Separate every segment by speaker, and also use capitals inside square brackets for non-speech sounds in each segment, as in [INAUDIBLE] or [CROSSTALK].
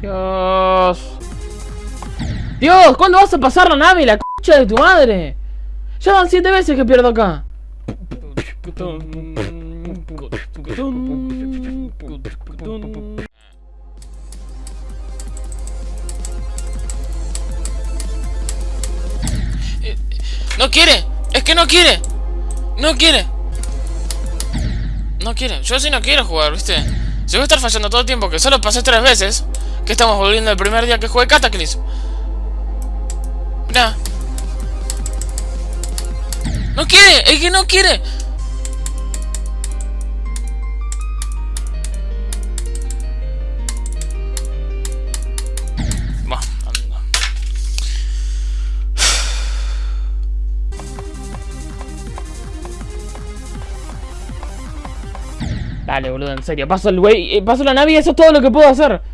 Speaker 1: Dios. Dios, ¿cuándo vas a pasar la nave, la concha de tu madre? Ya van siete veces que pierdo acá.
Speaker 2: No quiere, es que no quiere. No quiere. No quiere, yo sí no quiero jugar, ¿viste? Si voy a estar fallando todo el tiempo, que solo pasé tres veces, estamos volviendo el primer día que jugué Cataclysm. Mira. No quiere, es que no quiere.
Speaker 1: Dale, boludo, en serio. Paso el güey, eh, paso la nave y eso es todo lo que puedo hacer.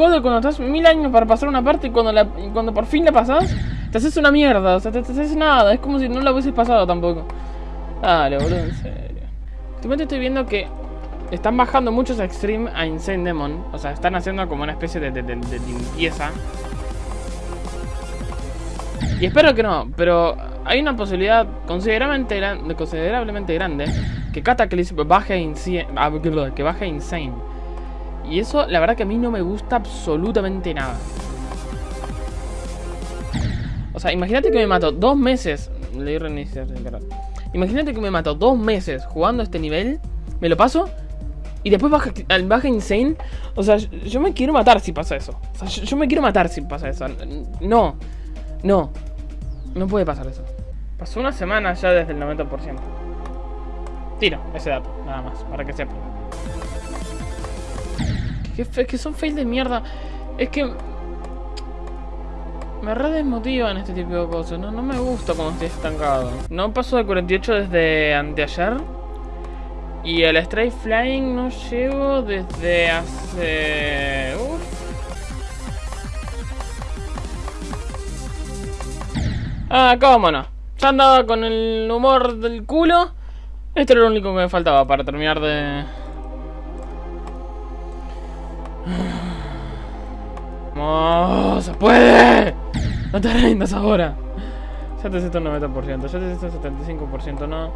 Speaker 1: ¿Cómo jode cuando estás mil años para pasar una parte y cuando, la, cuando por fin la pasas, te haces una mierda? O sea, te, haces nada. Es como si no la hubieses pasado tampoco. Dale, boludo, en serio. Últimamente estoy viendo que están bajando muchos Extreme a Insane Demon. O sea, están haciendo como una especie de, de- limpieza. Y espero que no, pero hay una posibilidad considerablemente, considerablemente grande que Cataclysm baje que baje Insane. Y eso, la verdad que a mí no me gusta absolutamente nada. O sea, imagínate que me mato dos meses. Le di reiniciar. Imagínate que me mato dos meses jugando este nivel. Me lo paso. Y después baja, baja Insane. O sea, yo, yo me quiero matar si pasa eso. O sea, yo, yo me quiero matar si pasa eso. No. No. No puede pasar eso. Pasó una semana ya desde el 90%. Tiro ese dato, nada más, para que sepan. Que, fe- que son fails de mierda. Es que... Me re desmotivan este tipo de cosas. No, no me gusta cuando estoy estancado. No paso de 48 desde anteayer. Y el Stray Flying no llego desde hace... Uf. Ah, cómo no. Ya andaba con el humor del culo. Esto era lo único que me faltaba para terminar de... ¡Vamos! ¡Se puede! No te rindas ahora. Ya te hice un 90%, ya te hice un 75%, no.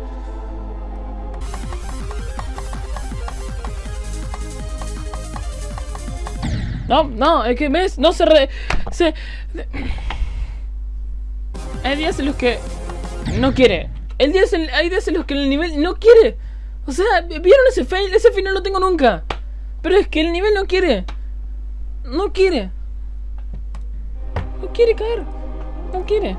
Speaker 1: No, no, es que ves, no se re... Se... Hay días en los que no quiere. El día hay días en los que el nivel no quiere. O sea, ¿vieron ese fail? Ese fail no tengo nunca. Pero es que el nivel no quiere. No quiere. No quiere caer. No quiere.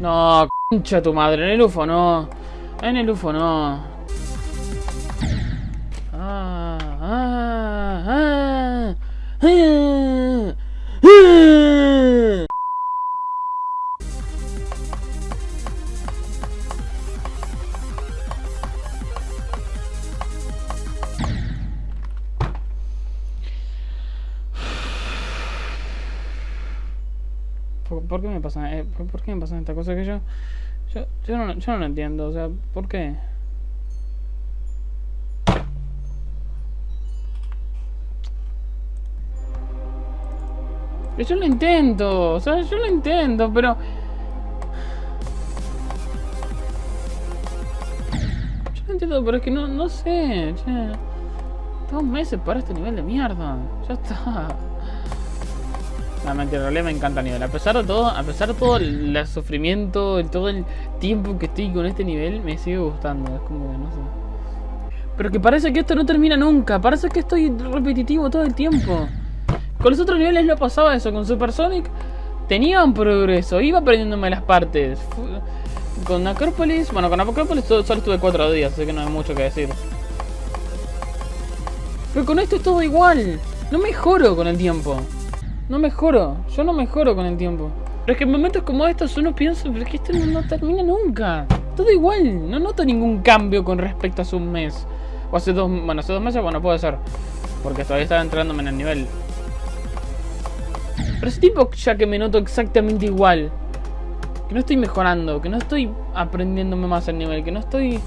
Speaker 1: No, concha tu madre. En el UFO no. En el UFO no. Ah, ah, ah, ah, ¿Por, qué me pasa, eh, por, qué me pasan estas cosas que yo, yo, yo no, lo entiendo? O sea, ¿por qué? Yo lo intento, o sea, yo lo intento, pero... Yo lo entiendo, pero es que no, no sé, che. Dos meses para este nivel de mierda. Ya está. No, mentira, en realidad me encanta el nivel. A pesar de todo, a pesar de todo el, el sufrimiento, el- todo el tiempo que estoy con este nivel, me sigue gustando. Es como que no sé. Pero que parece que esto no termina nunca. Parece que estoy repetitivo todo el tiempo. Con los otros niveles no pasaba eso. Con Super Sonic tenía progreso. Iba aprendiéndome las partes. Con Acropolis, bueno, con Acropolis solo solo estuve cuatro días, así que no hay mucho que decir. Pero con esto es todo igual. No mejoro con el tiempo. No mejoro. Yo no mejoro con el tiempo. Pero es que en momentos como estos uno piensa, pero es que esto no, termina nunca. Todo igual. No noto ningún cambio con respecto a hace un mes. O hace dos... Bueno, hace dos meses, bueno, puede ser. Porque todavía estaba entrándome en el nivel. Pero ese tipo ya que me noto exactamente igual. Que no estoy mejorando, que no estoy aprendiéndome más el nivel, que no estoy...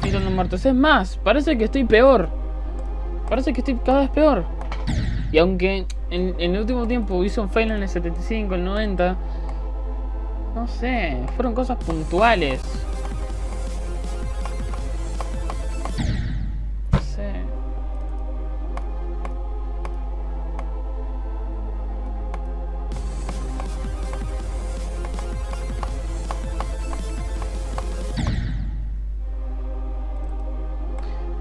Speaker 1: Tirando muertos. Es más, parece que estoy peor. Parece que estoy cada vez peor. Y aunque en, en el último tiempo hice un fail en el 75, el 90... No sé, fueron cosas puntuales. No sé.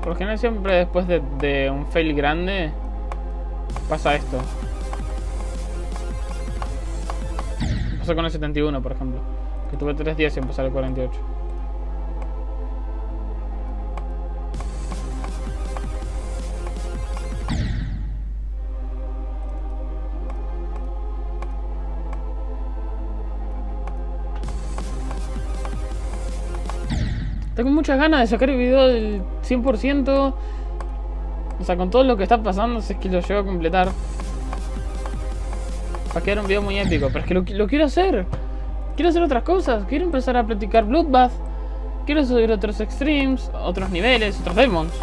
Speaker 1: Por general siempre después de, de un fail grande pasa esto. Pasó con el 71, por ejemplo. Que tuve 3 días sin pasar el 48. Tengo muchas ganas de sacar el video del 100%. Sea, con todo lo que está pasando, si es que lo llego a completar. Va a quedar un video muy épico, pero es que lo, lo quiero hacer. Quiero hacer otras cosas. Quiero empezar a practicar Bloodbath. Quiero subir otros extremes, otros niveles, otros demons.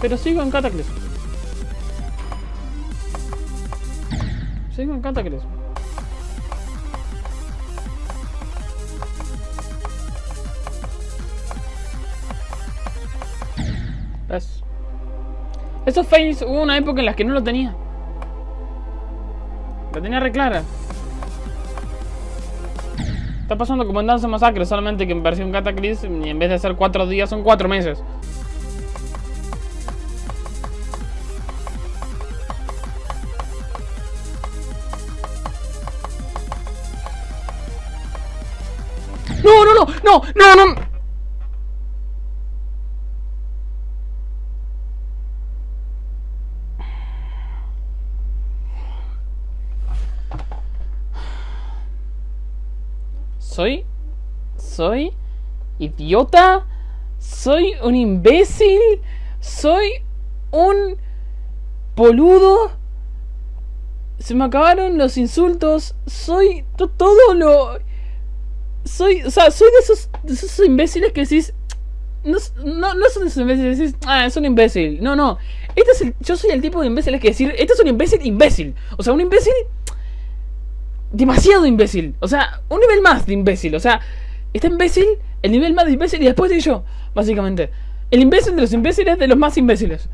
Speaker 1: Pero sigo en Cataclysm. Sigo en Cataclysm. Esos fails hubo una época en las que no lo tenía. La tenía re clara. Está pasando como en Danza Masacre, solamente que en versión Cataclysm y en vez de ser 4 días son 4 meses. No, no, no, no, no, no. Soy soy idiota, soy un imbécil, soy un boludo. Se me acabaron los insultos, soy to- todo lo soy, o sea, soy de esos, de esos imbéciles que decís no, no, no son esos imbéciles que decís, ah, es un imbécil. No, no. Este es el, yo soy el tipo de imbéciles que decir, este es un imbécil imbécil. O sea, un imbécil demasiado imbécil. O sea, un nivel más de imbécil. O sea, está imbécil, el nivel más de imbécil y después de yo, básicamente. El imbécil de los imbéciles de los más imbéciles.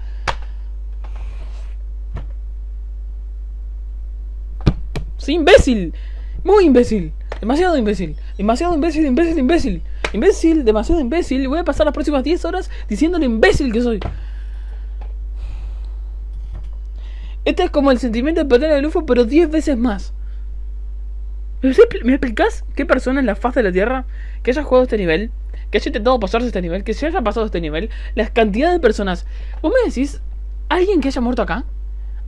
Speaker 1: Soy imbécil. Muy imbécil. Demasiado imbécil. Demasiado imbécil, imbécil, imbécil. Imbécil, demasiado imbécil. Y voy a pasar las próximas 10 horas diciendo lo imbécil que soy. Este es como el sentimiento de perder el UFO, pero 10 veces más. ¿Me, me explicás qué persona en la faz de la Tierra que haya jugado este nivel, que haya intentado pasarse este nivel, que se haya pasado este nivel, la cantidad de personas? ¿Vos me decís alguien que haya muerto acá?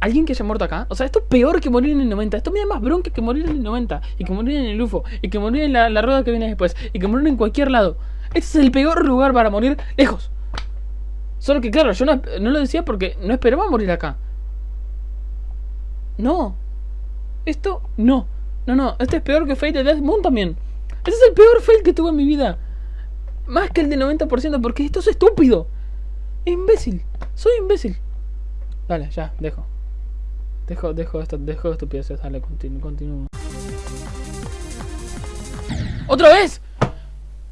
Speaker 1: ¿Alguien que haya muerto acá? O sea, esto es peor que morir en el 90. Esto me da más bronca que morir en el 90. Y que morir en el UFO. Y que morir en la, la rueda que viene después. Y que morir en cualquier lado. Este es el peor lugar para morir lejos. Solo que claro, yo no, no lo decía porque no esperaba morir acá. No. Esto no. No, no. Este es peor que Fate de Death Moon también. Este es el peor fail que tuve en mi vida. Más que el del 90% porque esto es estúpido. Es imbécil. Soy imbécil. Dale, ya, dejo. Dejo, dejo esto, dejo estupideces, dale, continúo, continúo. ¡Otra vez!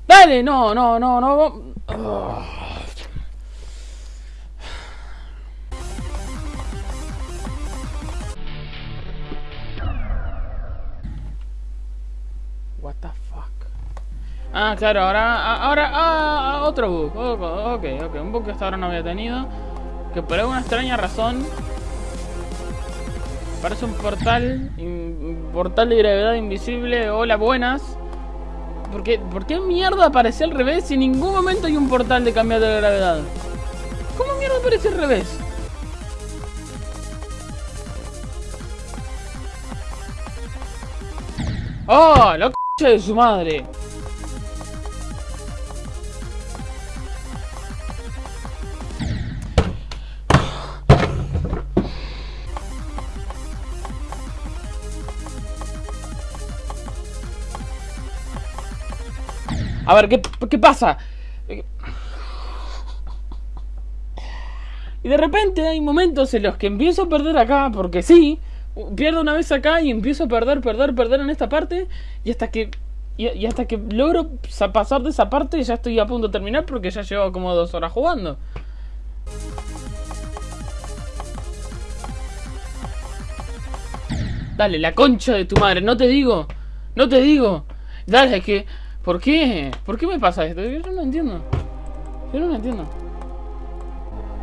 Speaker 1: ¡Dale! No, no, no, no. Ah. Ah, claro, ahora, ahora, ah, otro bug. Ok, ok, un bug que hasta ahora no había tenido. Que por alguna extraña razón Parece un portal, un portal de gravedad invisible. Hola, buenas. ¿Por qué, ¿Por qué mierda aparece al revés si en ningún momento hay un portal de cambiar de gravedad? ¿Cómo mierda aparece al revés? ¡Oh! ¡La c de su madre! A ver, ¿qué, qué pasa? Y de repente hay momentos en los que empiezo a perder acá, porque sí, pierdo una vez acá y empiezo a perder, perder, perder en esta parte, y hasta que y, hasta que logro pasar de esa parte ya estoy a punto de terminar porque ya llevo como dos horas jugando. Dale, la concha de tu madre, no te digo, no te digo. Dale, es que, ¿por qué? ¿Por qué me pasa esto? Yo no entiendo. Yo no lo entiendo.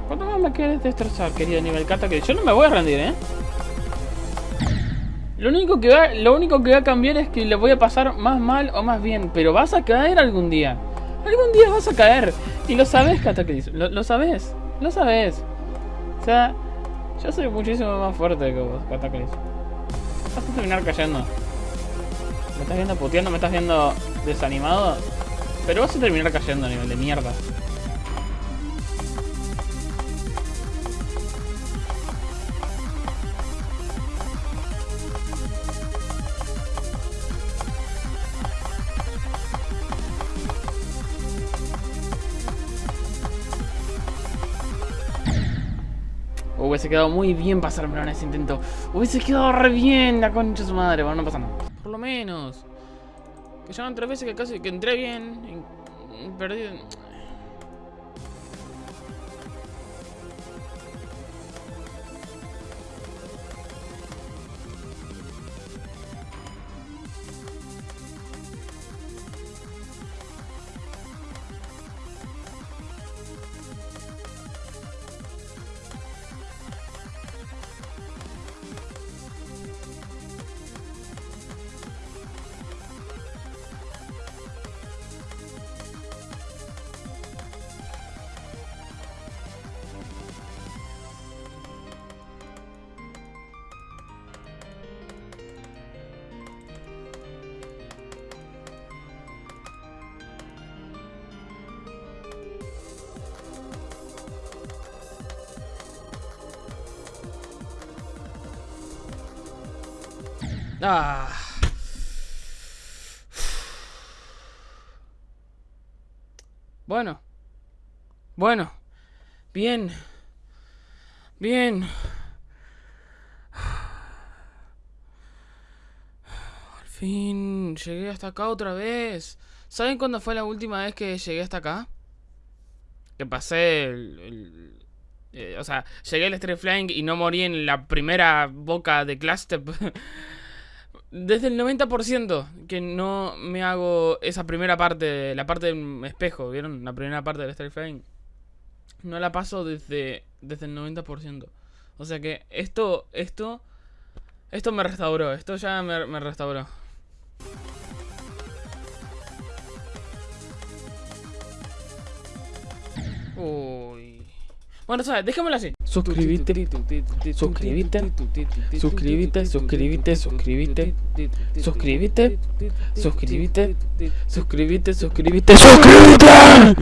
Speaker 1: ¿Cuánto más me quieres destrozar, querido nivel cata? Yo no me voy a rendir, ¿eh? Lo único, que va, lo único que va a cambiar es que le voy a pasar más mal o más bien. Pero vas a caer algún día. Algún día vas a caer. Y lo sabes, Cataclysm. Lo, lo sabes. Lo sabes. O sea, yo soy muchísimo más fuerte que vos, Cataclysm. Vas a terminar cayendo. ¿Me estás viendo puteando? ¿Me estás viendo desanimado? Pero vas a terminar cayendo a nivel de mierda. Hubiese quedado muy bien pasármelo en ese intento. Hubiese quedado re bien la concha de su madre. Bueno, no pasa nada. Por lo menos. Que ya tres veces que casi que entré bien. Y. Ah. Bueno. Bueno. Bien. Bien. Al fin llegué hasta acá otra vez. ¿Saben cuándo fue la última vez que llegué hasta acá? Que pasé el... Eh, o sea, llegué al Street Flying y no morí en la primera boca de Cluster. [LAUGHS] Desde el 90% que no me hago esa primera parte, la parte del espejo, ¿vieron? La primera parte del Star Frame. No la paso desde, desde el 90%. O sea que esto, esto, esto me restauró, esto ya me, me restauró. Uy. Bueno, ¿sabes? Dejémoslo así. Suscríbete, suscríbete, suscríbete, suscríbete, suscríbete, suscríbete, suscríbete, suscríbete, suscríbete, suscríbete.